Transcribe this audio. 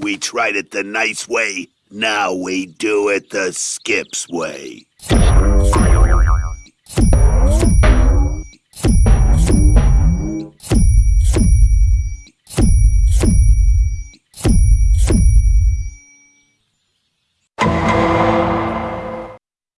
We tried it the nice way. Now we do it the Skips way.